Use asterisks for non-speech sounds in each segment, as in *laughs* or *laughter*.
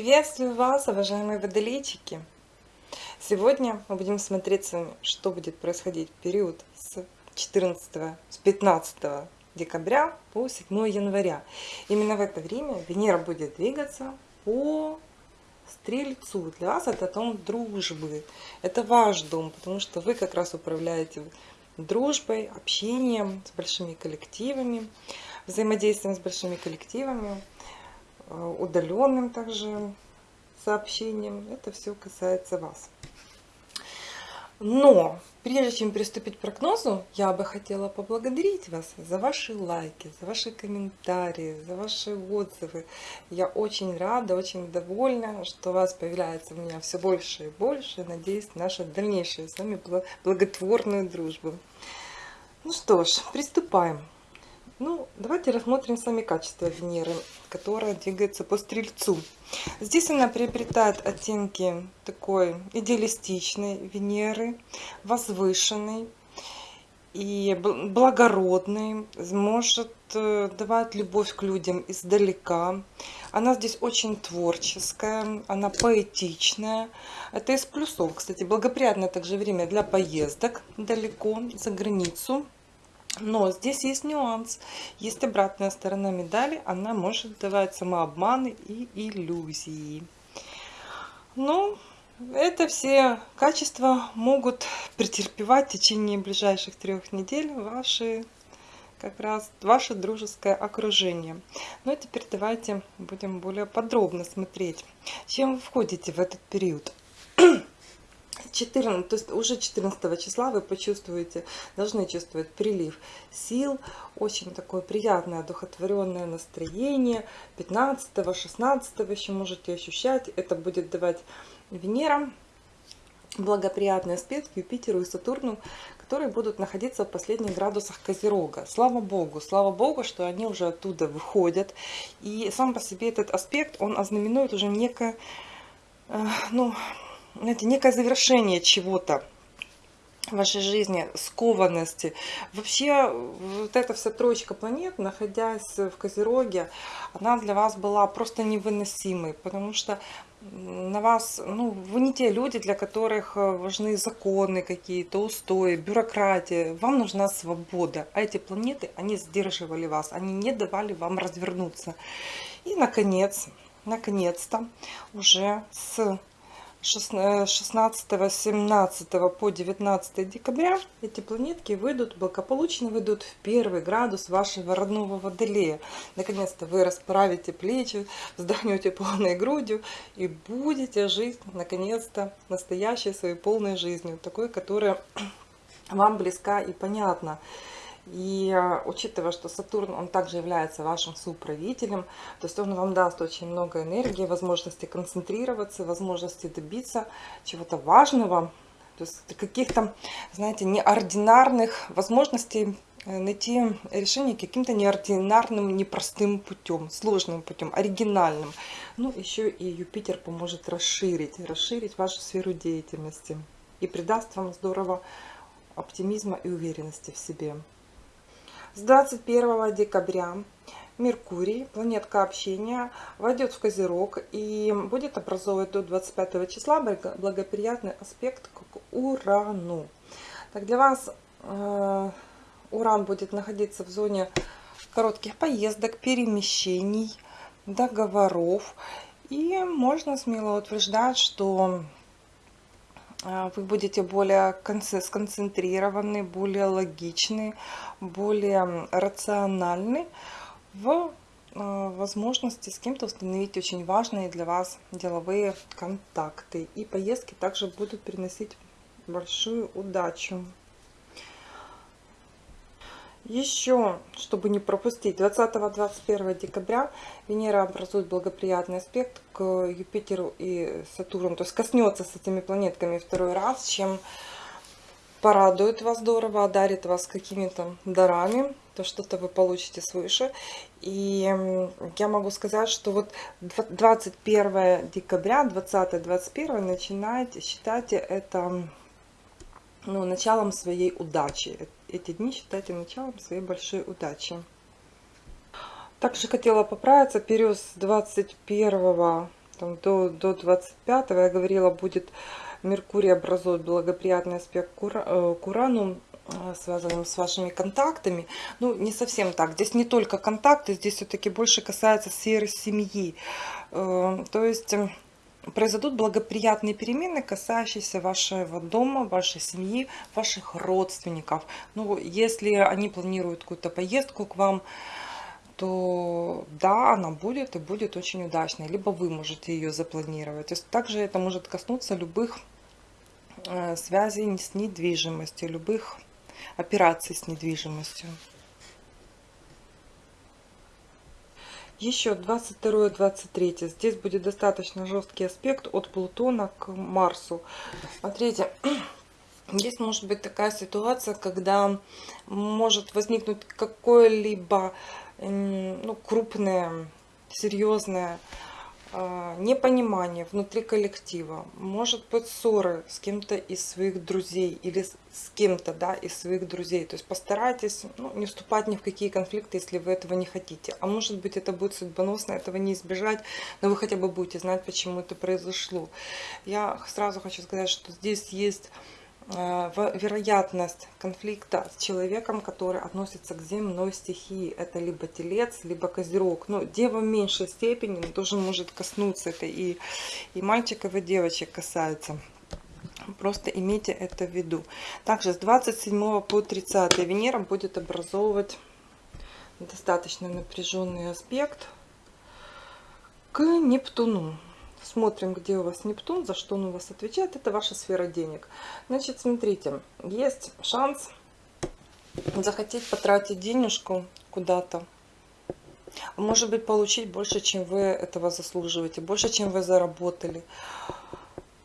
Приветствую вас, уважаемые водолейчики! Сегодня мы будем смотреть с вами, что будет происходить в период с 14, с 15 декабря по 7 января. Именно в это время Венера будет двигаться по Стрельцу. Для вас это дом дружбы. Это ваш дом, потому что вы как раз управляете дружбой, общением с большими коллективами, взаимодействием с большими коллективами, удаленным также сообщением. Это все касается вас. Но прежде чем приступить к прогнозу, я бы хотела поблагодарить вас за ваши лайки, за ваши комментарии, за ваши отзывы. Я очень рада, очень довольна, что вас появляется у меня все больше и больше. Надеюсь, наша дальнейшая с вами благотворную дружбу. Ну что ж, приступаем. Ну, давайте рассмотрим сами качества Венеры, которая двигается по Стрельцу. Здесь она приобретает оттенки такой идеалистичной Венеры, возвышенной и благородной, может э, давать любовь к людям издалека. Она здесь очень творческая, она поэтичная. Это из плюсов, кстати, благоприятное также время для поездок далеко, за границу. Но здесь есть нюанс. Есть обратная сторона медали. Она может давать самообманы и иллюзии. Но это все качества могут претерпевать в течение ближайших трех недель ваши как раз ваше дружеское окружение. Ну и теперь давайте будем более подробно смотреть, чем вы входите в этот период. 14, то есть уже 14 числа вы почувствуете, должны чувствовать прилив сил, очень такое приятное, одухотворенное настроение. 15, 16 еще можете ощущать, это будет давать Венера благоприятный аспект Юпитеру и Сатурну, которые будут находиться в последних градусах Козерога. Слава Богу, слава Богу, что они уже оттуда выходят. И сам по себе этот аспект, он ознаменует уже некое, э, ну, знаете, некое завершение чего-то в вашей жизни, скованности. Вообще, вот эта вся троечка планет, находясь в Козероге, она для вас была просто невыносимой, потому что на вас, ну, вы не те люди, для которых важны законы какие-то, устои, бюрократия. Вам нужна свобода. А эти планеты, они сдерживали вас, они не давали вам развернуться. И, наконец, наконец-то, уже с 16-17 по 19 декабря эти планетки выйдут, благополучно выйдут в первый градус вашего родного Водолея. Наконец-то вы расправите плечи, вздохнете полной грудью и будете жить, наконец-то, настоящей своей полной жизнью, такой, которая *clears throat* вам близка и понятна. И а, учитывая, что Сатурн, он также является вашим суправителем, то есть он вам даст очень много энергии, возможности концентрироваться, возможности добиться чего-то важного, то есть каких-то, знаете, неординарных возможностей э, найти решение каким-то неординарным, непростым путем, сложным путем, оригинальным. Ну, еще и Юпитер поможет расширить, расширить вашу сферу деятельности и придаст вам здорово оптимизма и уверенности в себе. С 21 декабря Меркурий, планетка общения, войдет в Козерог и будет образовывать до 25 числа благоприятный аспект к Урану. Так, для вас э, Уран будет находиться в зоне коротких поездок, перемещений, договоров. И можно смело утверждать, что вы будете более сконцентрированы, более логичны, более рациональны в а, возможности с кем-то установить очень важные для вас деловые контакты. И поездки также будут приносить большую удачу. Еще, чтобы не пропустить, 20-21 декабря Венера образует благоприятный аспект к Юпитеру и Сатурну. То есть коснется с этими планетками второй раз, чем порадует вас здорово, одарит вас какими-то дарами, то что-то вы получите свыше. И я могу сказать, что вот 21 декабря, 20-21 начинайте, считайте это ну, началом своей удачи. Эти дни считайте началом своей большой удачи. Также хотела поправиться, период с 21 там, до, до 25 я говорила, будет Меркурий образует благоприятный аспект к э, Урану, э, связанным с вашими контактами. Ну, не совсем так. Здесь не только контакты, здесь все-таки больше касается сферы семьи. Э, то есть произойдут благоприятные перемены, касающиеся вашего дома, вашей семьи, ваших родственников. Ну, если они планируют какую-то поездку к вам, то да, она будет и будет очень удачной. Либо вы можете ее запланировать. То есть также это может коснуться любых э, связей с недвижимостью, любых операций с недвижимостью. Еще 22-23. Здесь будет достаточно жесткий аспект от Плутона к Марсу. Смотрите, *clears throat* здесь может быть такая ситуация, когда может возникнуть какое-либо ну, крупное, серьезное непонимание внутри коллектива, может быть ссоры с кем-то из своих друзей или с кем-то да, из своих друзей. То есть постарайтесь ну, не вступать ни в какие конфликты, если вы этого не хотите. А может быть это будет судьбоносно, этого не избежать, но вы хотя бы будете знать, почему это произошло. Я сразу хочу сказать, что здесь есть Э, вероятность конфликта с человеком, который относится к земной стихии. Это либо телец, либо козерог. Но дева в меньшей степени тоже может коснуться. Это и, и мальчиков, и девочек касается. Просто имейте это в виду. Также с 27 по 30 Венера будет образовывать достаточно напряженный аспект к Нептуну. Смотрим, где у вас Нептун, за что он у вас отвечает. Это ваша сфера денег. Значит, смотрите, есть шанс захотеть потратить денежку куда-то. Может быть, получить больше, чем вы этого заслуживаете, больше, чем вы заработали.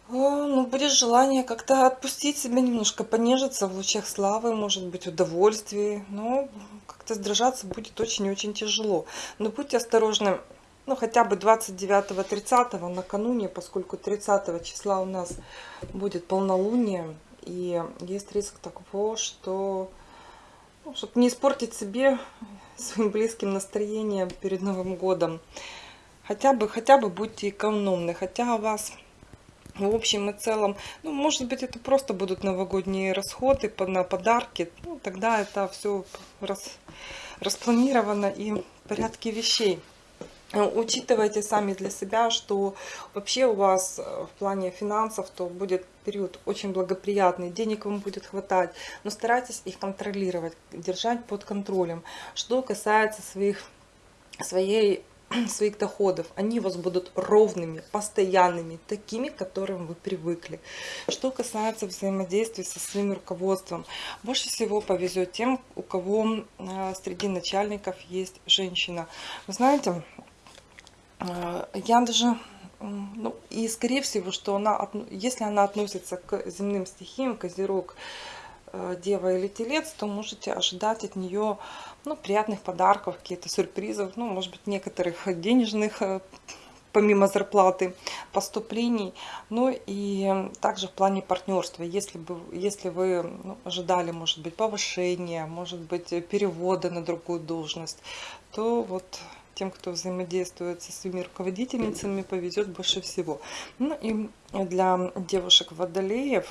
Ну, будет желание как-то отпустить себя немножко, понежиться в лучах славы, может быть, удовольствии. Но как-то сдержаться будет очень-очень тяжело. Но будьте осторожны ну, хотя бы 29-30 накануне, поскольку 30 числа у нас будет полнолуние, и есть риск такого, что, ну, чтобы не испортить себе, *laughs* своим близким настроением перед Новым годом, хотя бы, хотя бы будьте экономны, хотя у вас в общем и целом, ну, может быть, это просто будут новогодние расходы на подарки, ну, тогда это все рас, распланировано и в порядке вещей. Э, учитывайте сами для себя, что вообще у вас э, в плане финансов то будет период очень благоприятный, денег вам будет хватать, но старайтесь их контролировать, держать под контролем. Что касается своих, своей *clears throat* своих доходов, они у вас будут ровными, постоянными, такими, к которым вы привыкли. Что касается взаимодействия со своим руководством, больше всего повезет тем, у кого э, среди начальников есть женщина. Вы знаете, я даже, ну, и скорее всего, что она, если она относится к земным стихиям, козерог, э, дева или телец, то можете ожидать от нее ну, приятных подарков, какие-то сюрпризов, ну, может быть, некоторых денежных э, помимо зарплаты, поступлений. Ну и также в плане партнерства. Если, бы, если вы ну, ожидали, может быть, повышения, может быть, перевода на другую должность, то вот тем, кто взаимодействует со своими руководительницами, повезет больше всего. Ну и для девушек водолеев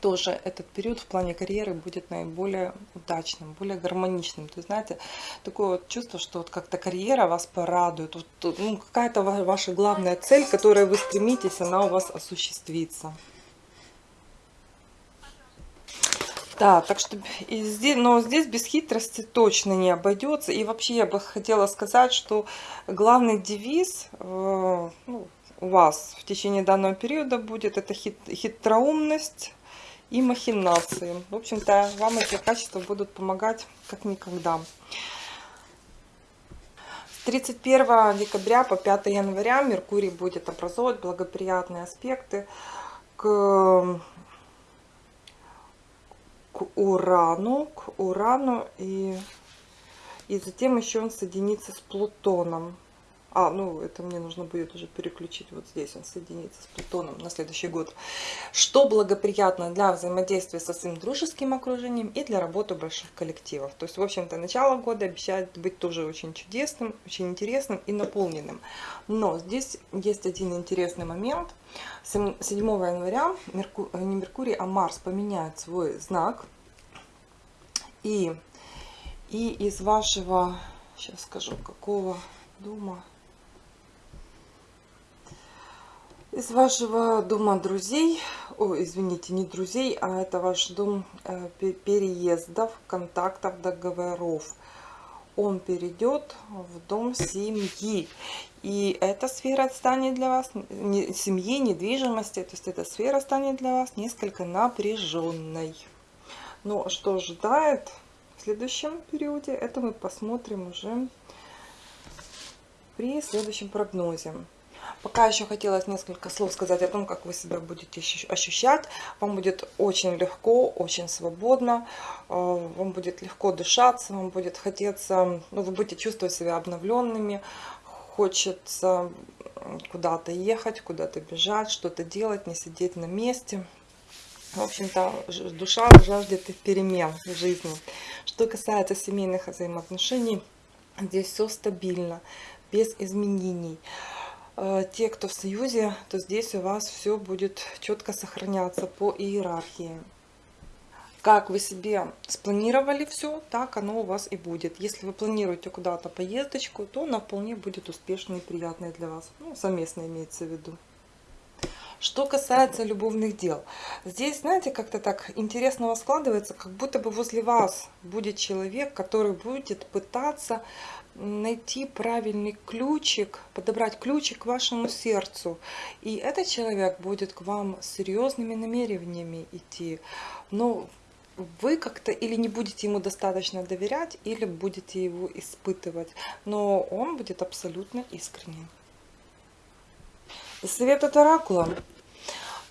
тоже этот период в плане карьеры будет наиболее удачным, более гармоничным. То есть, знаете, такое вот чувство, что вот как-то карьера вас порадует, вот, ну, какая-то ваша главная цель, к которой вы стремитесь, она у вас осуществится. Да, так что и здесь, но здесь без хитрости точно не обойдется. И вообще я бы хотела сказать, что главный девиз э, ну, у вас в течение данного периода будет это хит, хитроумность и махинации. В общем-то, вам эти качества будут помогать как никогда. С 31 декабря по 5 января Меркурий будет образовывать благоприятные аспекты к к Урану, к Урану и, и затем еще он соединится с Плутоном. А, ну это мне нужно будет уже переключить вот здесь, он соединится с Плутоном на следующий год. Что благоприятно для взаимодействия со своим дружеским окружением и для работы больших коллективов. То есть, в общем-то, начало года обещает быть тоже очень чудесным, очень интересным и наполненным. Но здесь есть один интересный момент. 7 января Мерку... не Меркурий, а Марс поменяет свой знак. И, и из вашего, сейчас скажу, какого дома из вашего дома друзей, о, извините, не друзей, а это ваш дом э, переездов, контактов, договоров. Он перейдет в дом семьи. И эта сфера станет для вас, не, семьи, недвижимости, то есть эта сфера станет для вас несколько напряженной. Но что ожидает в следующем периоде, это мы посмотрим уже при следующем прогнозе. Пока еще хотелось несколько слов сказать о том, как вы себя будете ощущать. Вам будет очень легко, очень свободно, э, вам будет легко дышаться, вам будет хотеться, ну, вы будете чувствовать себя обновленными, хочется куда-то ехать, куда-то бежать, что-то делать, не сидеть на месте. В общем-то, душа жаждет перемен в жизни. Что касается семейных взаимоотношений, здесь все стабильно, без изменений. Э, те, кто в союзе, то здесь у вас все будет четко сохраняться по иерархии. Как вы себе спланировали все, так оно у вас и будет. Если вы планируете куда-то поездочку, то она вполне будет успешной и приятной для вас. Ну, совместно имеется в виду. Что касается любовных дел, здесь, знаете, как-то так интересно складывается, как будто бы возле вас будет человек, который будет пытаться найти правильный ключик, подобрать ключик к вашему сердцу. И этот человек будет к вам серьезными намерениями идти. Но вы как-то или не будете ему достаточно доверять, или будете его испытывать. Но он будет абсолютно искренним. Совет от Оракула.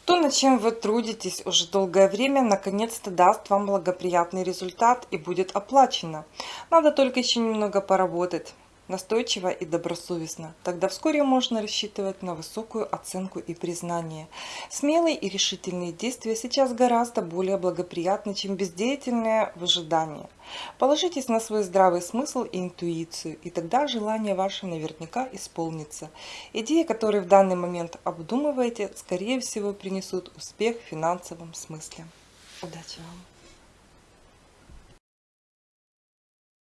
То, над чем вы трудитесь уже долгое время, наконец-то даст вам благоприятный результат и будет оплачено. Надо только еще немного поработать настойчиво и добросовестно. Тогда вскоре можно рассчитывать на высокую оценку и признание. Смелые и решительные действия сейчас гораздо более благоприятны, чем бездеятельное выжидание. Положитесь на свой здравый смысл и интуицию, и тогда желание ваше наверняка исполнится. Идеи, которые в данный момент обдумываете, скорее всего принесут успех в финансовом смысле. Удачи вам!